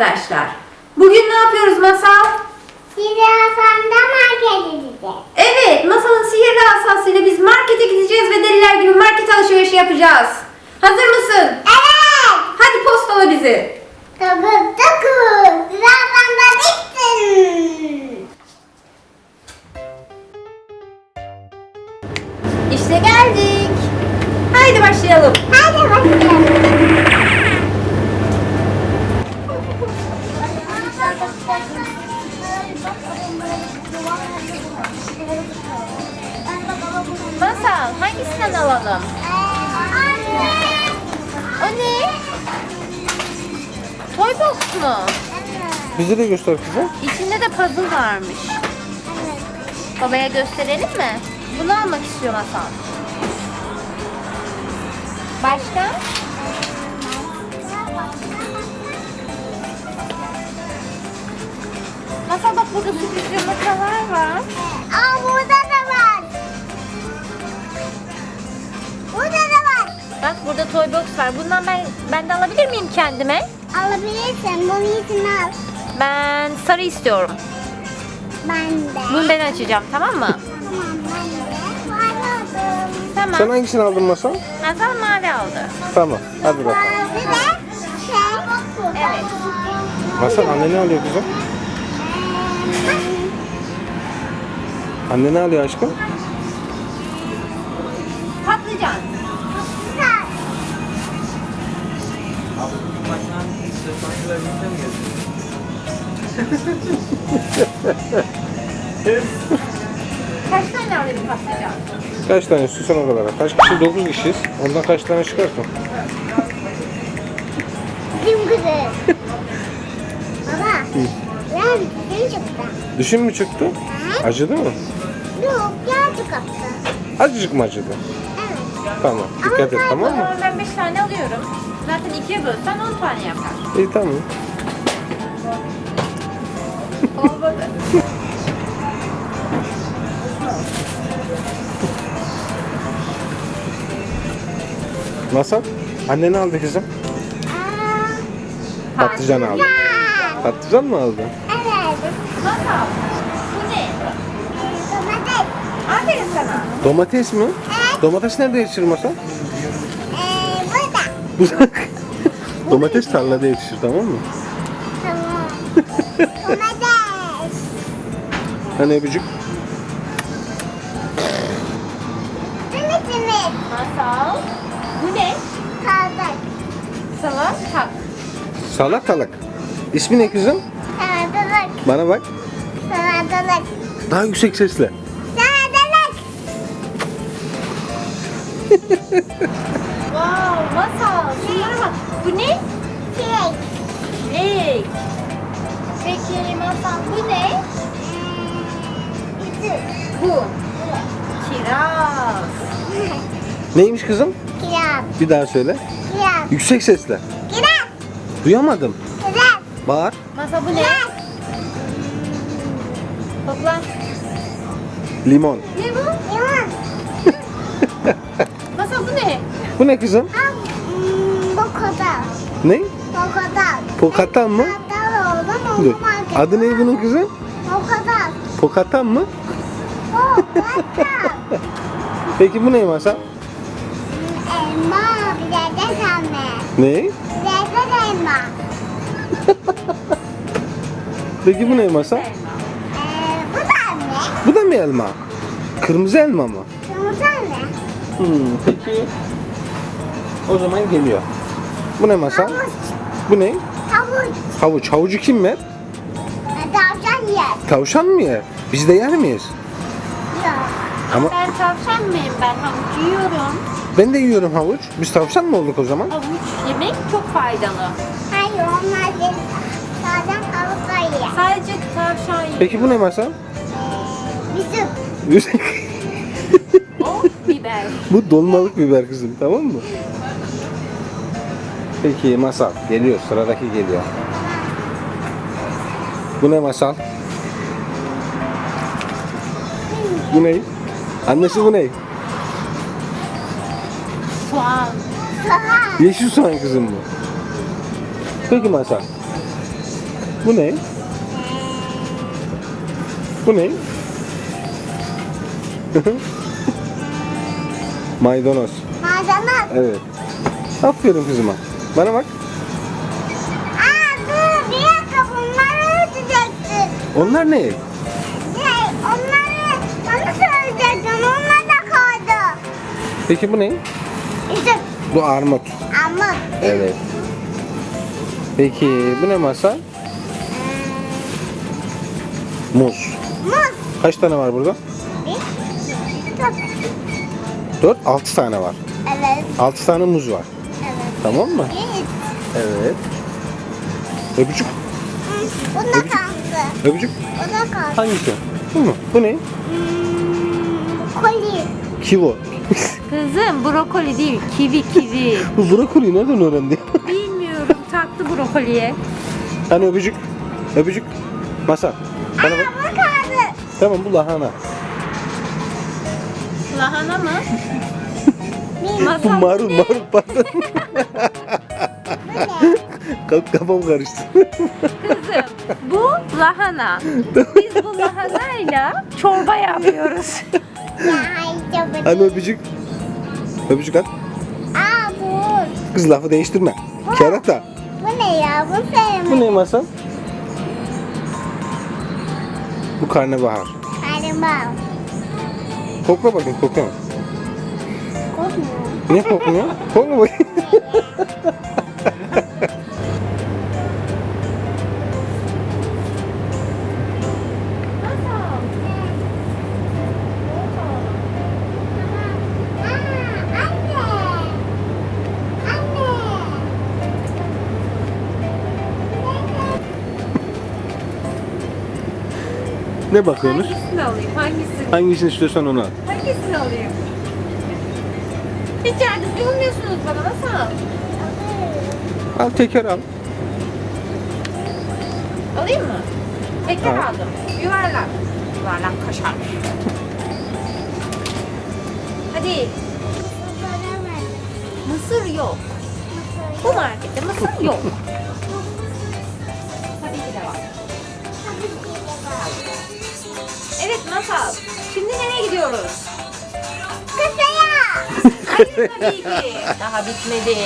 arkadaşlar. Bugün ne yapıyoruz Masal? Sizi Hasan'da market edeceğiz. Evet, Masal'ın sihirli asasıyla biz markete gideceğiz ve deliler gibi market alışverişi yapacağız. Hazır mısın? Evet. Hadi Toy box mu? Bize de göster kızım. İçinde de puzzle varmış. Babaya gösterelim mi? Bunu almak istiyor Masal. Başka? Masal bak burada sürpriz yumurtalar var. Aa burada da var. Burada da var. Bak burada toy box var. Bundan ben ben de alabilir miyim kendime? Alabilirsin. Bunu için al. Ben sarı istiyorum. Ben de. Bunu ben açacağım tamam mı? Tamam ben de. Tamam. Sen hangisini aldın Masal? Masal mavi aldı. Tamam. Hadi bakalım. Bir de şey. Evet. Masal anne ne alıyor kızım? Anne ne alıyor aşkım? Patlıcan. Kaç tane alayım patlıcan? Kaç tane istiyorsan o kadar. Kaç kişi? 9 kişiyiz. Ondan kaç tane çıkarsın? Bizim kızı. Baba. Ben bizim çıktı. Dişin mi çıktı? Acıdı mı? Yok birazcık attı. Azıcık mı acıdı? Tamam. Dikkat et tamam mı? ben 5 tane alıyorum. Zaten ikiye bölsen 10 tane yapar. İyi tamam. Olmadı. Masal? Anne ne aldı kızım? Patlıcan aldı. Patlıcan mı aldı? Evet. Masal. Bu ne? Domates. Aferin sana. Domates mi? Evet. Domates nerede yetişir Masal? Ee, burada. Bu Domates tarlada yetişir tamam mı? Tamam. Domates. Hani öpücük? Domatesimiz. Masal. Bu ne? Kaldık. Salata. Salatalık. İsmi ne kızım? Salatalık. Bana bak. Salatalık. Daha yüksek sesle. Wow, masal. Şunlara bak. Bu ne? Çilek. Çilek. Peki masal bu ne? Üzüm. Bu. Kiraz. Neymiş kızım? Kiraz. Bir daha söyle. Kiraz. Yüksek sesle. Kiraz. Duyamadım. Kiraz. Bağır. Masal bu ne? Kiraz. Topla. Limon. Bu? Limon. Ne kızım? Kadar. Ne? Bu kadar. Pokatan mı? Dur. Adı ne bunun kızım? Kadar. Pokatan mı? Kadar. Peki bu ne masa? Elma. Bir de pembe. Ne? Bir de elma. Peki bu ne masa? Ee, bu da ne? Bu da mı elma? Kırmızı elma mı? Yumurta ne? Hmm, peki. O zaman geliyor. Bu ne masa? Havuç. Bu ne? Havuç. Havuç. Havucu kim yer? Ee, Tavşan yer. Tavşan mı yer? Biz de yer miyiz? Yok. Ama Ben tavşan mıyım? Ben havuç yiyorum. ben de yiyorum havuç. Biz tavşan mı olduk o zaman? Havuç yemek çok faydalı. Hayır onlar değil. Tavşan havuçla yer. Sadece tavşan yiyor. Peki bu ne masa? Bizim. O biber. bu dolmalık biber kızım tamam mı? Peki masal geliyor sıradaki geliyor. Bu ne masal? Bu ne? Annesi bu ne? Soğan. Soğan. Yeşil soğan kızım bu. Peki masal. Bu ne? Bu ne? Maydanoz. Maydanoz. Evet. Aferin kızıma. Bana bak. Aa dur bir dakika bunları ödeyeceksin. Onlar ne? Şey onları bana söyleyecektin onlar da kaldı. Peki bu ne? İşte Bu armut. ama Evet. Peki bu ne masa? Muz. muz. Kaç tane var burada? Bir, çok. 4, 6 tane var. Evet, 6 tane muz var. Evet. Tamam mı? Bir, Evet. Öpücük. Bu da Öpücük. kaldı. Öpücük. O da kaldı. Hangisi? Bu mu? Bu ne? Hmm, koli. Kivo. Kızım brokoli değil kivi kivi. Bu brokoliyi nereden öğrendi? Bilmiyorum taktı brokoliye. hani öpücük? Öpücük. Masa. Bana Aa bak. bu kaldı. Tamam bu lahana. Lahana mı? Bu Masal marul marul pardon. Kaf- Kafam karıştı. Kızım bu lahana. Biz bu lahanayla çorba yapıyoruz. değil. öpücük? Öpücük at. Aa bu. Kız lafı değiştirme. Kerata. Bu ne ya? Bu sevmedim. Bu ne masa? Bu karnabahar. Kalimba. Kokla bakayım kokla. Ne bakayım. Aa, anne. Anne. ne bakıyorsunuz? Hangisini alayım? Hangisini? Hangisini istiyorsan onu al. Hangisini alayım? Hiç yardımcı olmuyorsunuz bana nasıl? Al teker al. Alayım mı? Teker Al. aldım. Yuvarlak. Yuvarlak kaşar. Hadi. Mısır yok. Bu markette mısır yok. Evet Masal. Şimdi nereye gidiyoruz? Kısaya. Hayır tabii ki. Daha bitmedi.